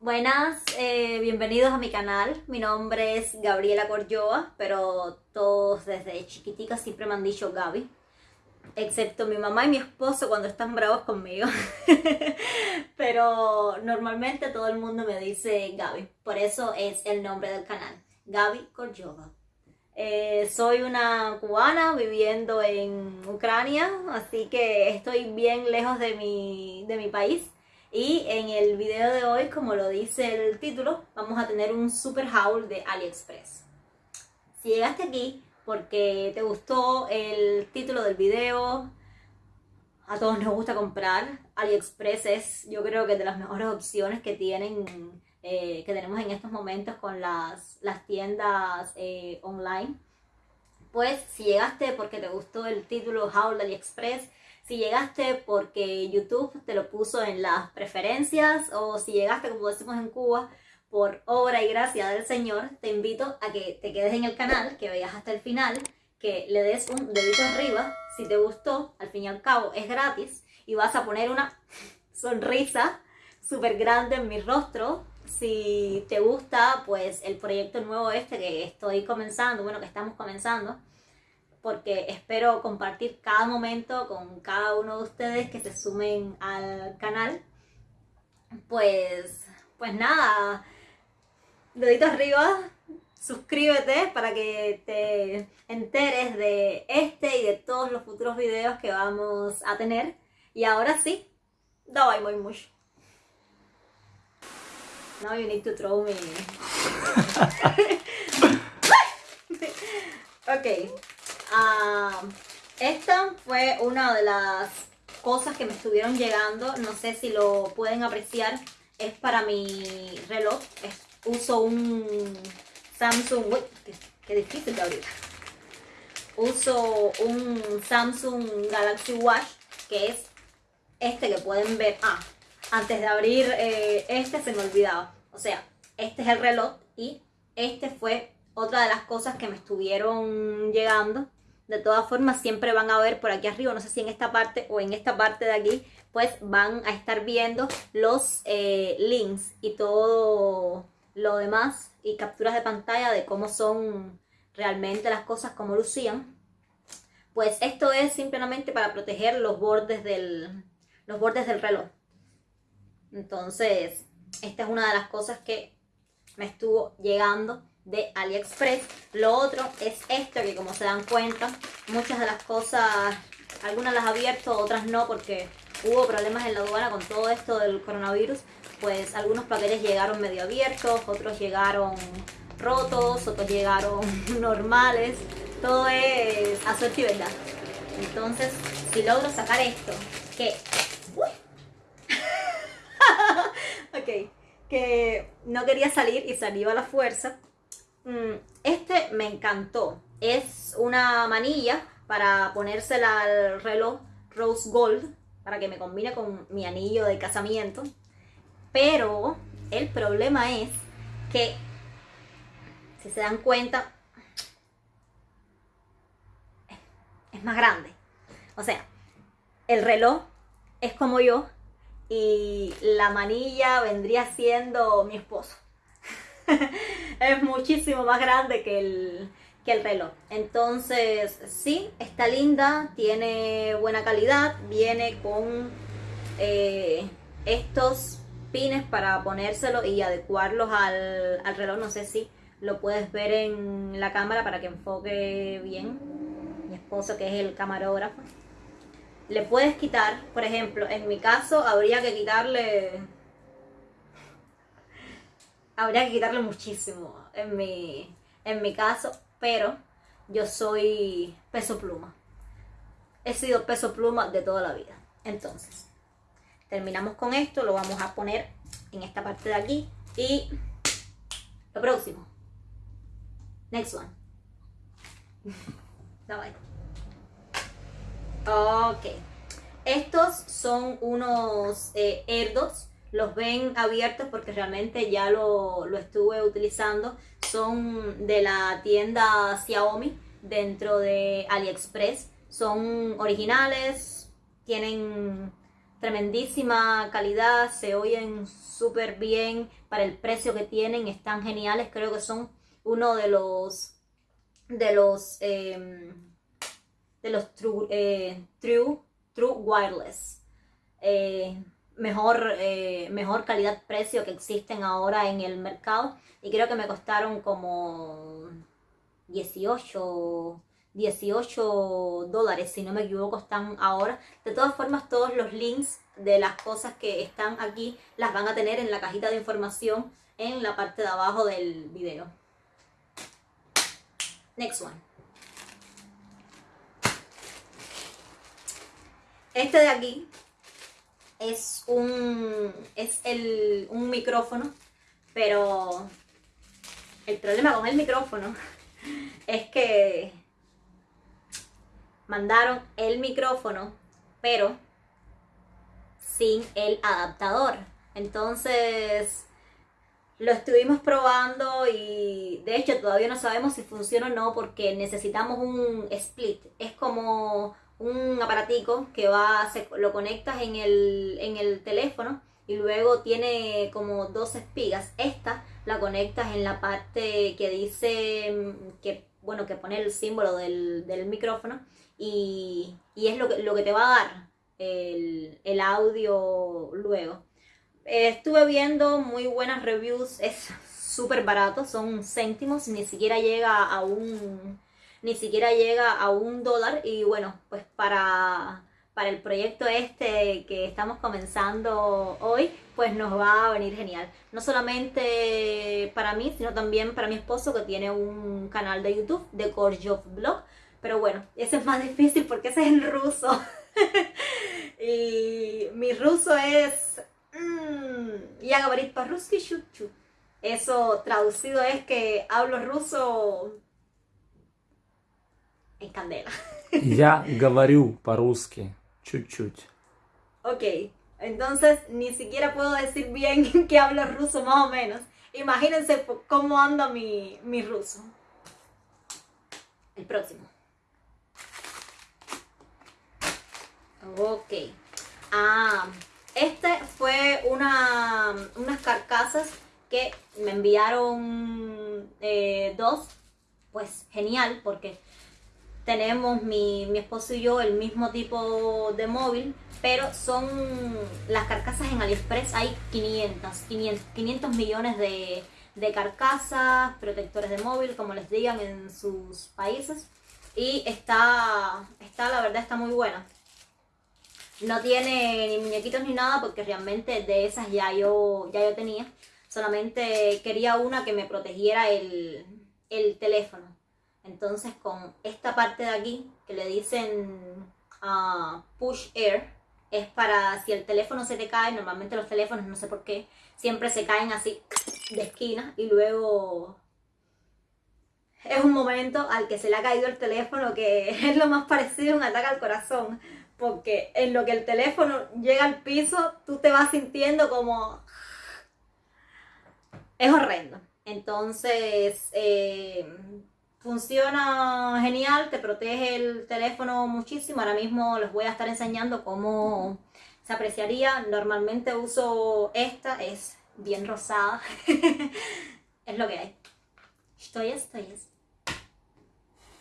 Buenas, eh, bienvenidos a mi canal. Mi nombre es Gabriela Corjoa, pero todos desde chiquitica siempre me han dicho Gaby. Excepto mi mamá y mi esposo cuando están bravos conmigo. pero normalmente todo el mundo me dice Gaby. Por eso es el nombre del canal. Gaby Corjoa. Eh, soy una cubana viviendo en Ucrania, así que estoy bien lejos de mi, de mi país y en el video de hoy, como lo dice el título, vamos a tener un super haul de AliExpress. Si llegaste aquí porque te gustó el título del video, a todos nos gusta comprar, AliExpress es yo creo que de las mejores opciones que tienen, eh, que tenemos en estos momentos con las, las tiendas eh, online. Pues si llegaste porque te gustó el título de AliExpress, si llegaste porque YouTube te lo puso en las preferencias o si llegaste, como decimos en Cuba, por obra y gracia del Señor, te invito a que te quedes en el canal, que veas hasta el final, que le des un dedito arriba, si te gustó, al fin y al cabo es gratis, y vas a poner una sonrisa súper grande en mi rostro. Si te gusta, pues el proyecto nuevo este que estoy comenzando, bueno, que estamos comenzando, porque espero compartir cada momento con cada uno de ustedes que se sumen al canal. Pues, pues nada, dedito arriba, suscríbete para que te enteres de este y de todos los futuros videos que vamos a tener. Y ahora sí, давай muy mucho. Now you need to throw me. ok. Ah, esta fue una de las cosas que me estuvieron llegando. No sé si lo pueden apreciar. Es para mi reloj. uso un Samsung... Qué, difícil de abrir. Uso un Samsung Galaxy Watch, que es este que pueden ver. Ah, antes de abrir eh, este se me olvidaba. O sea, este es el reloj y este fue otra de las cosas que me estuvieron llegando de todas formas, siempre van a ver por aquí arriba, no sé si en esta parte o en esta parte de aquí, pues van a estar viendo los eh, links y todo lo demás y capturas de pantalla de cómo son realmente las cosas, cómo lucían. Pues esto es simplemente para proteger los bordes del, los bordes del reloj. Entonces, esta es una de las cosas que me estuvo llegando de AliExpress. Lo otro es esto que como se dan cuenta, muchas de las cosas, algunas las he abierto, otras no porque hubo problemas en la aduana con todo esto del coronavirus. Pues algunos paquetes llegaron medio abiertos, otros llegaron rotos, otros llegaron normales. Todo es a y verdad. Entonces, si logro sacar esto, que... ok, que no quería salir y salió a la fuerza, este me encantó. Es una manilla para ponérsela al reloj Rose Gold para que me combine con mi anillo de casamiento. Pero el problema es que, si se dan cuenta, es más grande. O sea, el reloj es como yo y la manilla vendría siendo mi esposo. es muchísimo más grande que el, el reloj. Entonces, sí, está linda, tiene buena calidad, viene con eh, estos pines para ponérselo y adecuarlos al, al, reloj. No sé si lo puedes ver en la cámara para que enfoque bien. Mi esposo que es el camarógrafo. Le puedes quitar, por ejemplo, en mi caso habría que quitarle habría que quitarle muchísimo en mi, en mi caso, pero yo soy peso pluma. He sido peso pluma de toda la vida. Entonces, terminamos con esto, lo vamos a poner en esta parte de aquí y lo próximo. Next one. Bye. Ok. Estos son unos eh, erdos los ven abiertos porque realmente ya lo, estuve utilizando. Son de la tienda Xiaomi dentro de AliExpress. Son originales, tienen tremendísima calidad, se oyen súper bien para el precio que tienen, están geniales, creo que son uno de los de los em, de los true, eh, true, true wireless eh, mejor, eh, mejor calidad-precio que existen ahora en el mercado y creo que me costaron como 18 18 dólares, si no me equivoco, están ahora. De todas formas, todos los links de las cosas que están aquí las van a tener en la cajita de información en la parte de abajo del video. Next one. Este de aquí es un, es el, un micrófono, pero el problema con el micrófono es que mandaron el micrófono, pero sin el adaptador. Entonces lo estuvimos probando y de hecho todavía no sabemos si funciona o no porque necesitamos un split. Es como un aparatico que va, lo conectas en el, en el teléfono y luego tiene como dos espigas. Esta la conectas en la parte que dice que bueno que pone el símbolo del, del micrófono y, es lo que, lo que te va a dar el, audio luego. estuve viendo muy buenas reviews, es súper barato, son céntimos, ni siquiera llega a un ni siquiera llega a un dólar y bueno, pues para, para el proyecto este que estamos comenzando hoy, pues nos va a venir genial. No solamente para mí, sino también para mi esposo que tiene un canal de YouTube de Gorjov Blog. Pero bueno, ese es más difícil porque ese es en ruso. y mi ruso es... Mm, ya gabarit Eso traducido es que hablo ruso en candela. Я говорю по-русски чуть-чуть. Ok, entonces ni siquiera puedo decir bien que hablo ruso más o menos. Imagínense cómo anda mi, mi ruso. El próximo. Ok. Ah, este fue una, unas carcasas que me enviaron eh, dos. Pues genial, porque tenemos mi, mi esposo y yo el mismo tipo de móvil, pero son las carcasas en AliExpress, hay 500, 500, millones de, de, carcasas, protectores de móvil, como les digan en sus países. Y está, está la verdad, está muy buena. No tiene ni muñequitos ni nada porque realmente de esas ya yo, ya yo tenía. Solamente quería una que me protegiera el, teléfono. Entonces con esta parte de aquí que le dicen uh, push air es para si el teléfono se te cae, normalmente los teléfonos no sé por qué, siempre se caen así de esquina y luego es un momento al que se le ha caído el teléfono que es lo más parecido a un ataque al corazón porque en lo que el teléfono llega al piso, tú te vas sintiendo como... Es horrendo. Entonces, eh, funciona genial, te protege el teléfono muchísimo. Ahora mismo les voy a estar enseñando cómo se apreciaría. Normalmente uso esta, es bien rosada. es lo que hay. Estoy, estoy.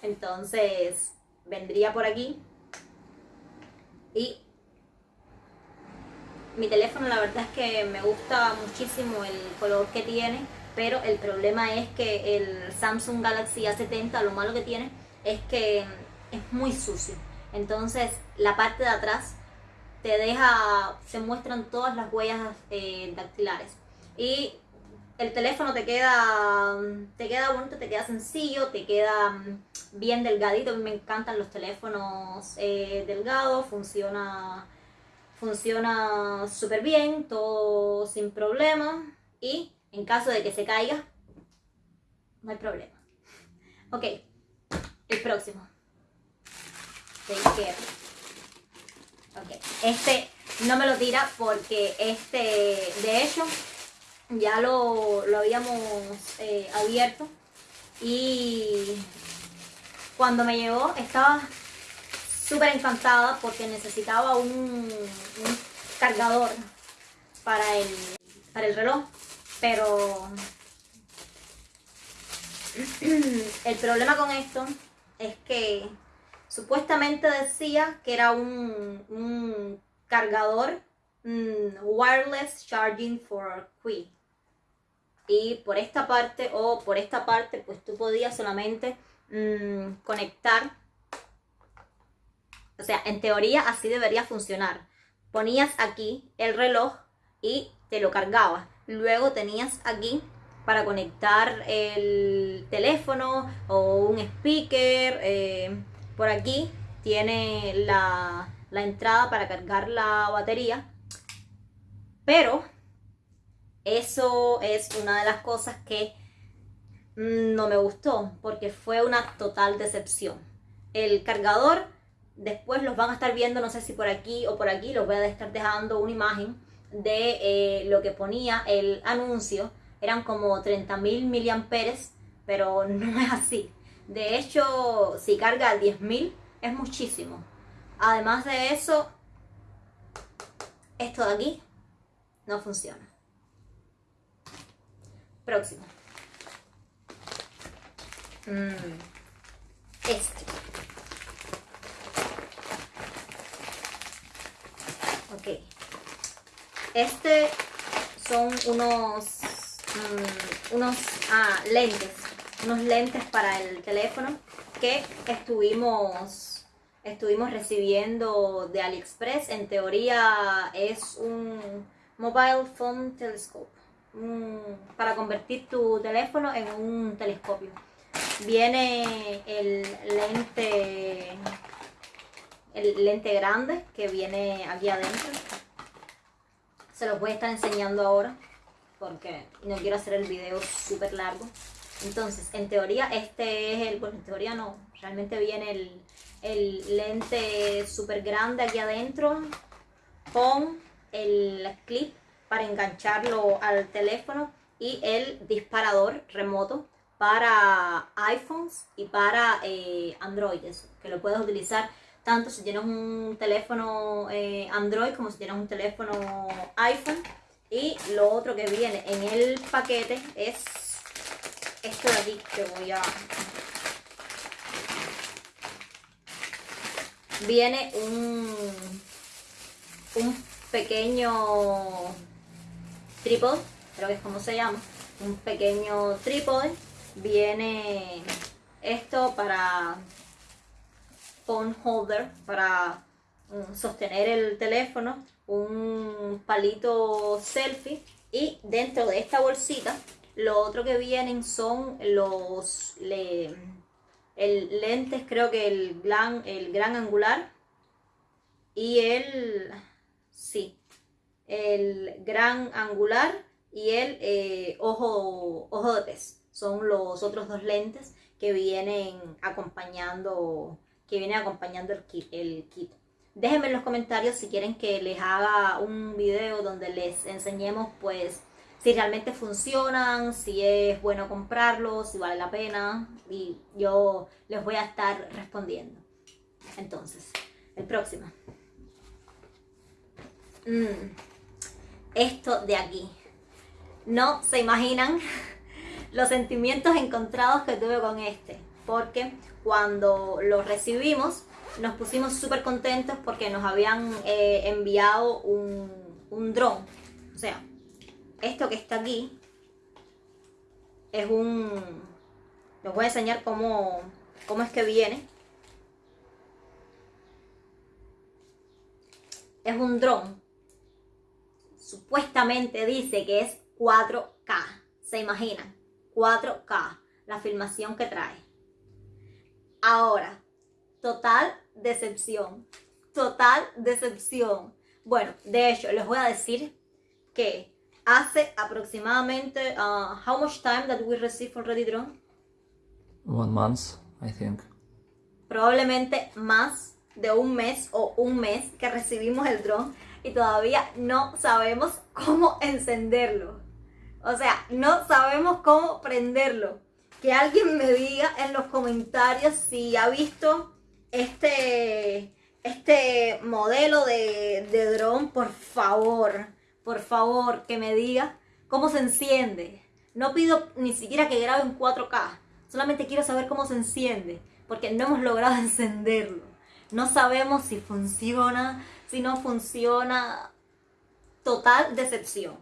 Entonces, vendría por aquí y mi teléfono la verdad es que me gusta muchísimo el color que tiene, pero el problema es que el Samsung Galaxy A70 lo malo que tiene es que es muy sucio. Entonces la parte de atrás te deja, se muestran todas las huellas eh, dactilares. Y el teléfono te queda, te queda bonito, te queda sencillo, te queda mm, bien delgadito. A mí me encantan los teléfonos eh, delgados, funciona funciona súper bien, todo sin problema. Y en caso de que se caiga, no hay problema. Ok, el próximo. Ok, este no me lo tira porque este, de hecho, ya lo, habíamos eh, abierto y cuando me llegó estaba súper encantada porque necesitaba un, cargador para el, para el reloj, pero el problema con esto es que supuestamente decía que era un, cargador mm, wireless charging for Qi. Y por esta parte o por esta parte, pues tú podías solamente mm, conectar. O sea, en teoría así debería funcionar. Ponías aquí el reloj y te lo cargabas. Luego tenías aquí para conectar el teléfono o un speaker. Eh, por aquí tiene la, la entrada para cargar la batería. Pero eso es una de las cosas que no me gustó porque fue una total decepción. El cargador, después los van a estar viendo, no sé si por aquí o por aquí, los voy a estar dejando una imagen de eh, lo que ponía el anuncio. Eran como 30.000 miliamperes, pero no es así. De hecho, si carga 10.000 es muchísimo. Además de eso, esto de aquí no funciona. Próximo. Mm, este. Ok. Este son unos, mm, unos ah, lentes. Unos lentes para el teléfono que estuvimos estuvimos recibiendo de AliExpress. En teoría es un Mobile Phone Telescope para convertir tu teléfono en un telescopio. Viene el lente, el lente grande que viene aquí adentro. Se los voy a estar enseñando ahora porque no quiero hacer el video súper largo. Entonces, en teoría este es el, bueno, en teoría no, realmente viene el, el lente súper grande aquí adentro con el clip para engancharlo al teléfono y el disparador remoto para iPhones y para eh, que lo puedes utilizar tanto si tienes un teléfono eh, Android como si tienes un teléfono iPhone. Y lo otro que viene en el paquete es esto de aquí que voy a... Viene un, un pequeño trípode, creo que es como se llama, un pequeño trípode. Viene esto para phone holder, para mm, sostener el teléfono, un palito selfie y dentro de esta bolsita lo otro que vienen son los el lentes, creo que el gran, el gran angular y el sí, el gran angular y el eh, ojo, ojo de pez. Son los otros dos lentes que vienen acompañando, que vienen acompañando el kit, el kit. Déjenme en los comentarios si quieren que les haga un video donde les enseñemos pues si realmente funcionan, si es bueno comprarlos, si vale la pena y yo les voy a estar respondiendo. Entonces, el próximo. Mm esto de aquí. No se imaginan los sentimientos encontrados que tuve con este, porque cuando lo recibimos nos pusimos súper contentos porque nos habían eh, enviado un, un dron. O sea, esto que está aquí es un... Les voy a enseñar cómo, cómo es que viene. Es un dron supuestamente dice que es 4K. ¿Se imaginan? 4K, la filmación que trae. Ahora, total decepción. Total decepción. Bueno, de hecho, les voy a decir que hace aproximadamente, uh, how much time that we receive already drone? One month, I think. Probablemente más de un mes o un mes que recibimos el drone y todavía no sabemos cómo encenderlo. O sea, no sabemos cómo prenderlo. Que alguien me diga en los comentarios si ha visto este, este modelo de, de dron, por favor, por favor, que me diga cómo se enciende. No pido ni siquiera que grabe en 4K, solamente quiero saber cómo se enciende, porque no hemos logrado encenderlo. No sabemos si funciona, si no funciona. Total decepción.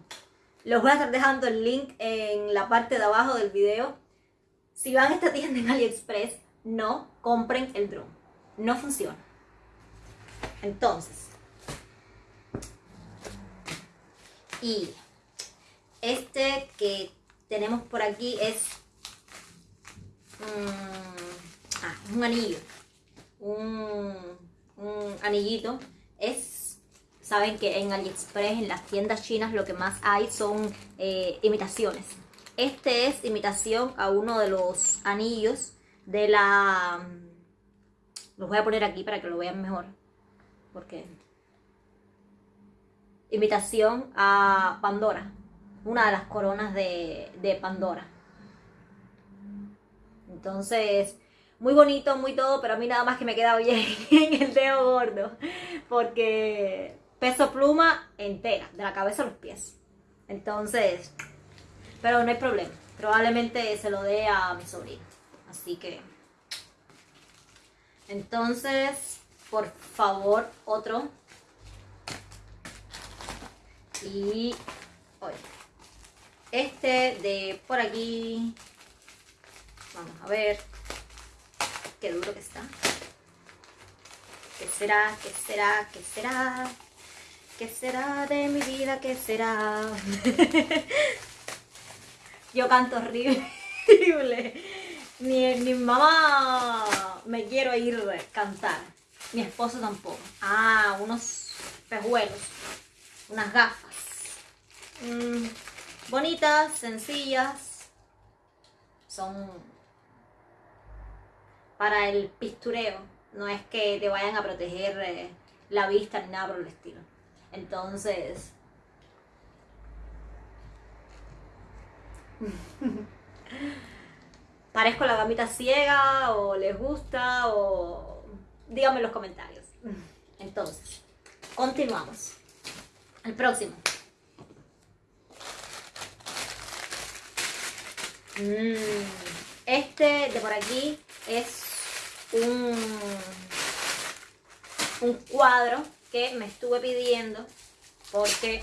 Les voy a estar dejando el link en la parte de abajo del video. Si van a esta tienda en AliExpress, no compren el drone. No funciona. Entonces, y este que tenemos por aquí es mm, ah, un anillo, un, anillito. Es, saben que en AliExpress, en las tiendas chinas, lo que más hay son eh, imitaciones. Este es imitación a uno de los anillos de la... Los voy a poner aquí para que lo vean mejor porque invitación a Pandora, una de las coronas de, Pandora. Entonces, muy bonito, muy todo, pero a mí nada más que me queda bien en el dedo gordo, porque peso pluma entera, de la cabeza a los pies. Entonces, pero no hay problema, probablemente se lo dé a mi sobrino. Así que, entonces, por favor, otro. Y este de por aquí. Vamos a ver. Qué duro que está. ¿Qué será? ¿Qué será? ¿Qué será? ¿Qué será de mi vida? ¿Qué será? Yo canto horrible. Ni, ni mamá me quiero ir a cantar. Mi esposo tampoco. Ah, unos pejuelos. Unas gafas. Mm, bonitas, sencillas. Son para el pistureo. No es que te vayan a proteger eh, la vista ni nada por el estilo. Entonces... ¿Parezco la gamita ciega o les gusta o díganme en los comentarios. Entonces, continuamos. El próximo. Mm, este de por aquí es un, un cuadro que me estuve pidiendo porque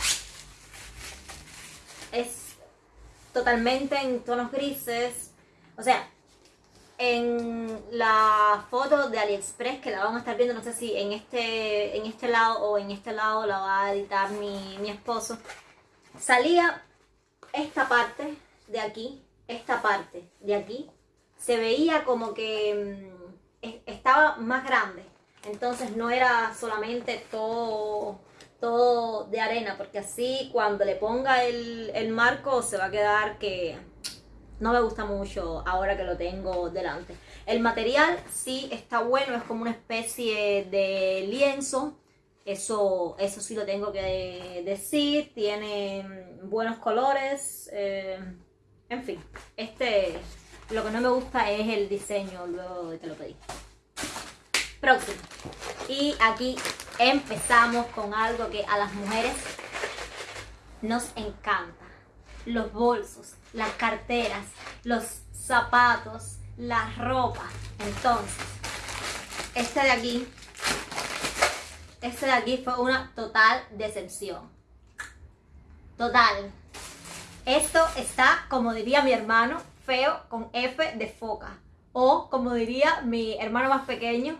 es totalmente en tonos grises. O sea, en la foto de AliExpress que la vamos a estar viendo, no sé si en este, en este lado o en este lado la va a editar mi, mi esposo, salía esta parte de aquí, esta parte de aquí, se veía como que mm, estaba más grande, entonces no era solamente todo, todo de arena, porque así cuando le ponga el, el marco se va a quedar que no me gusta mucho ahora que lo tengo delante. El material sí está bueno, es como una especie de lienzo. Eso, eso sí lo tengo que decir. Tiene buenos colores. Eh, en fin, este lo que no me gusta es el diseño luego de que lo pedí. Próximo. Y aquí empezamos con algo que a las mujeres nos encanta los bolsos, las carteras, los zapatos, la ropa. Entonces, este de aquí, este de aquí fue una total decepción. Total. Esto está, como diría mi hermano, feo con F de foca. O, como diría mi hermano más pequeño,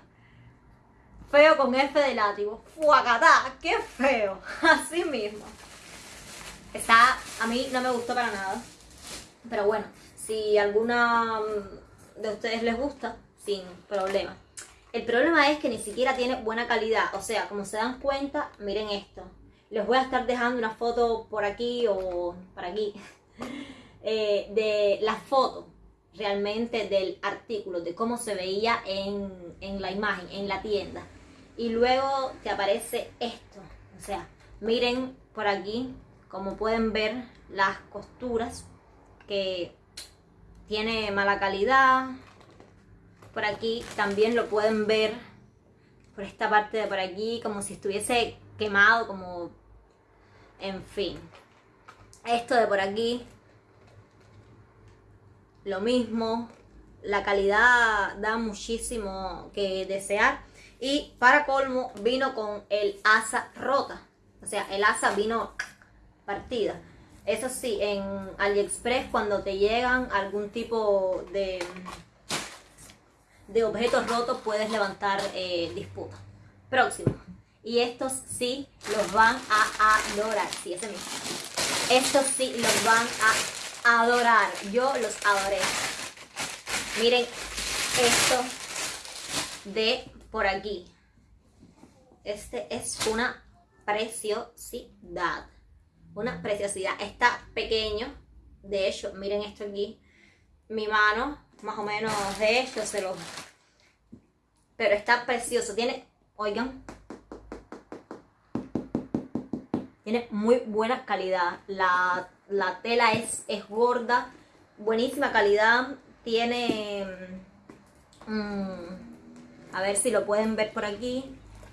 feo con F de látigo. ¡Fuacatá! ¡Qué feo! Así mismo. Está, a mí no me gustó para nada. Pero bueno, si alguna de ustedes les gusta, sin problema. El problema es que ni siquiera tiene buena calidad. O sea, como se dan cuenta, miren esto. Les voy a estar dejando una foto por aquí o por aquí. Eh, de la foto realmente del artículo, de cómo se veía en, en la imagen, en la tienda. Y luego te aparece esto. O sea, miren por aquí como pueden ver, las costuras que tiene mala calidad. Por aquí también lo pueden ver por esta parte de por aquí, como si estuviese quemado, como... En fin. Esto de por aquí, lo mismo. La calidad da muchísimo que desear. Y para colmo, vino con el asa rota. O sea, el asa vino partida. Eso sí, en AliExpress cuando te llegan algún tipo de, de objetos rotos puedes levantar eh, disputa. Próximo. Y estos sí los van a adorar. Sí, ese mismo. Estos sí los van a adorar. Yo los adoré. Miren esto de por aquí. Este es una preciosidad. Una preciosidad. Está pequeño, de hecho, miren esto aquí, mi mano, más o menos de esto se lo... Pero está precioso, tiene, oigan, tiene muy buena calidad. La, tela es, es gorda, buenísima calidad, tiene... Mm, a ver si lo pueden ver por aquí.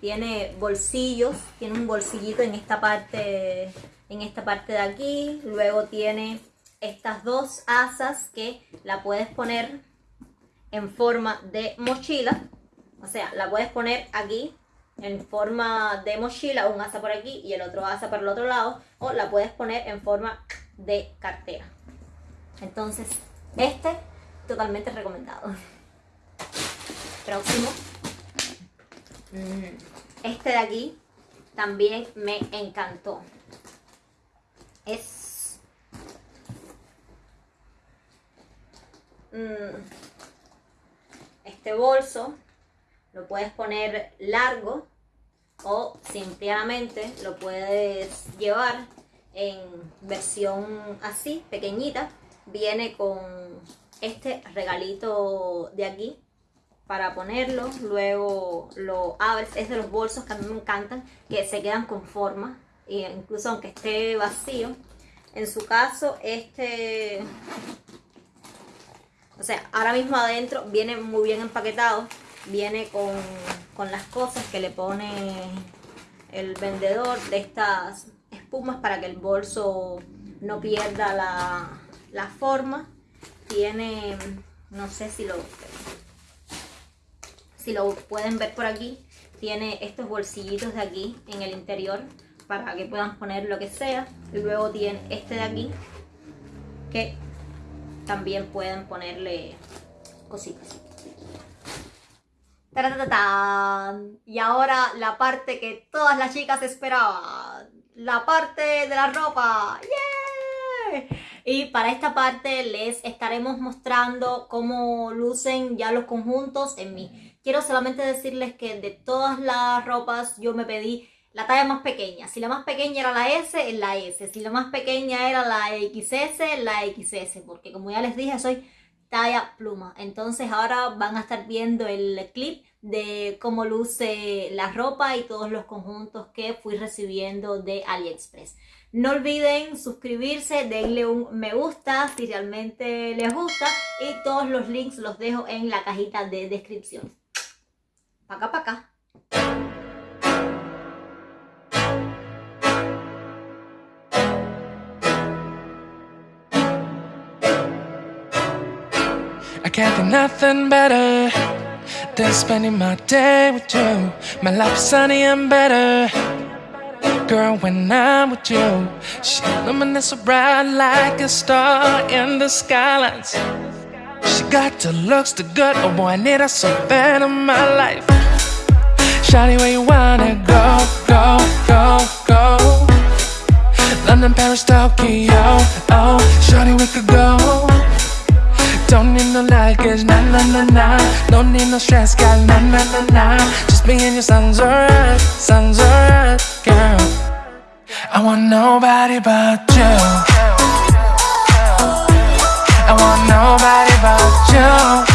Tiene bolsillos, tiene un bolsillito en esta parte en esta parte de aquí. Luego tiene estas dos asas que la puedes poner en forma de mochila. O sea, la puedes poner aquí en forma de mochila, un asa por aquí y el otro asa por el otro lado. O la puedes poner en forma de cartera. Entonces, este totalmente recomendado. Próximo. Este de aquí también me encantó es mm, este bolso lo puedes poner largo o simplemente lo puedes llevar en versión así, pequeñita. Viene con este regalito de aquí para ponerlo. Luego lo abres. Es de los bolsos que a mí me encantan, que se quedan con forma incluso aunque esté vacío. En su caso, este, o sea, ahora mismo adentro viene muy bien empaquetado, viene con, con las cosas que le pone el vendedor de estas espumas para que el bolso no pierda la, la forma. Tiene, no sé si lo, si lo pueden ver por aquí, tiene estos bolsillitos de aquí en el interior para que puedan poner lo que sea. Y luego tiene este de aquí que también pueden ponerle cositas. Y ahora la parte que todas las chicas esperaban. La parte de la ropa. Y para esta parte les estaremos mostrando cómo lucen ya los conjuntos en mí. Quiero solamente decirles que de todas las ropas yo me pedí la talla más pequeña. Si la más pequeña era la S, la S. Si la más pequeña era la XS, la XS. Porque como ya les dije, soy talla pluma. Entonces ahora van a estar viendo el clip de cómo luce la ropa y todos los conjuntos que fui recibiendo de AliExpress. No olviden suscribirse, denle un me gusta si realmente les gusta y todos los links los dejo en la cajita de descripción. Pa' acá, pa' acá. I can't think nothing better than spending my day with you. My life's sunny and better. Girl, when I'm with you, she illuminates so bright like a star in the skylines. She got the looks, the good, oh boy, I need her so bad in my life. Shawty, where you wanna go, go, go, go? London, Paris, Tokyo, oh Shawty, we could go. Don't need no luggage, nah, nah, nah, nah Don't need no stress, girl, nah, nah, nah, nah Just me and your sun's alright, sun's alright, girl. I want nobody but you. I want nobody but you.